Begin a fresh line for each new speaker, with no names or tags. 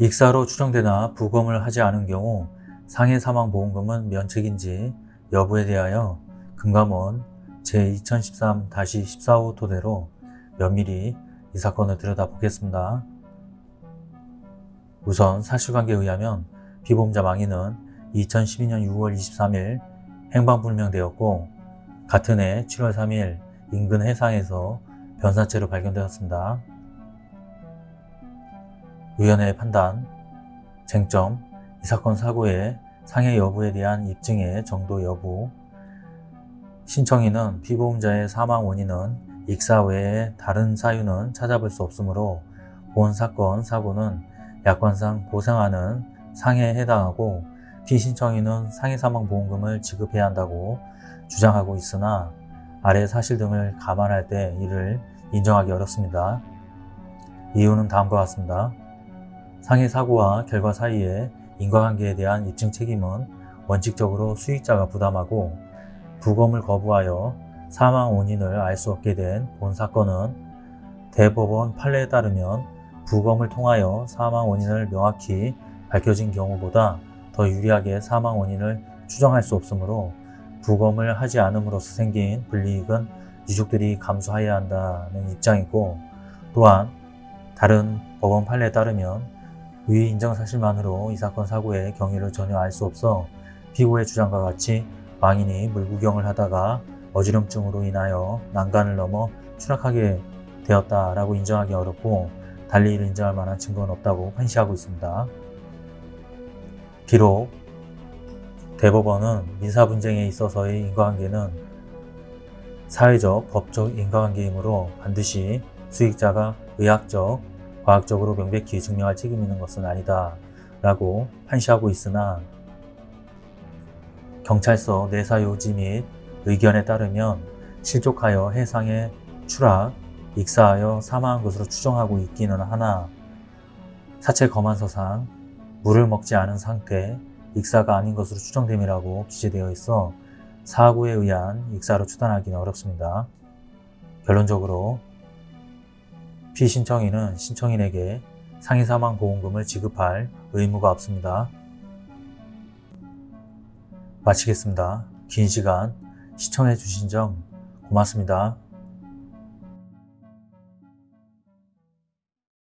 익사로 추정되나 부검을 하지 않은 경우 상해 사망 보험금은 면책인지 여부에 대하여 금감원 제2013-14호 토대로 면밀히 이 사건을 들여다보겠습니다. 우선 사실관계에 의하면 피보험자 망인은 2012년 6월 23일 행방불명되었고 같은 해 7월 3일 인근 해상에서 변사체로 발견되었습니다. 위원회의 판단, 쟁점, 이 사건 사고의 상해 여부에 대한 입증의 정도 여부, 신청인은 피보험자의 사망 원인은 익사 외에 다른 사유는 찾아볼 수 없으므로 본 사건 사고는 약관상 보상하는 상해에 해당하고 피신청인은 상해 사망 보험금을 지급해야 한다고 주장하고 있으나 아래 사실 등을 감안할 때 이를 인정하기 어렵습니다. 이유는 다음과 같습니다. 상해 사고와 결과 사이의 인과관계에 대한 입증 책임은 원칙적으로 수익자가 부담하고 부검을 거부하여 사망 원인을 알 수 없게 된 본 사건은 대법원 판례에 따르면 부검을 통하여 사망 원인을 명확히 밝혀진 경우보다 더 유리하게 사망 원인을 추정할 수 없으므로 부검을 하지 않음으로써 생긴 불이익은 유족들이 감수해야 한다는 입장이고 또한 다른 법원 판례에 따르면 위 인정 사실만으로 이 사건 사고의 경위를 전혀 알 수 없어 피고의 주장과 같이 망인이 물구경을 하다가 어지럼증으로 인하여 난간을 넘어 추락하게 되었다라고 인정하기 어렵고 달리 이를 인정할 만한 증거는 없다고 판시하고 있습니다. 비록 대법원은 민사 분쟁에 있어서의 인과관계는 사회적, 법적 인과관계이므로 반드시 수익자가 의학적, 과학적으로 명백히 증명할 책임이 있는 것은 아니다 라고 판시하고 있으나 경찰서 내사 요지 및 의견에 따르면 실족하여 해상에 추락, 익사하여 사망한 것으로 추정하고 있기는 하나 사체 검안서상 물을 먹지 않은 상태, 익사가 아닌 것으로 추정됨이라고 기재되어 있어 사고에 의한 익사로 추단하기는 어렵습니다. 결론적으로 피신청인은 신청인에게 상해사망 보험금을 지급할 의무가 없습니다. 마치겠습니다. 긴 시간 시청해 주신 점 고맙습니다.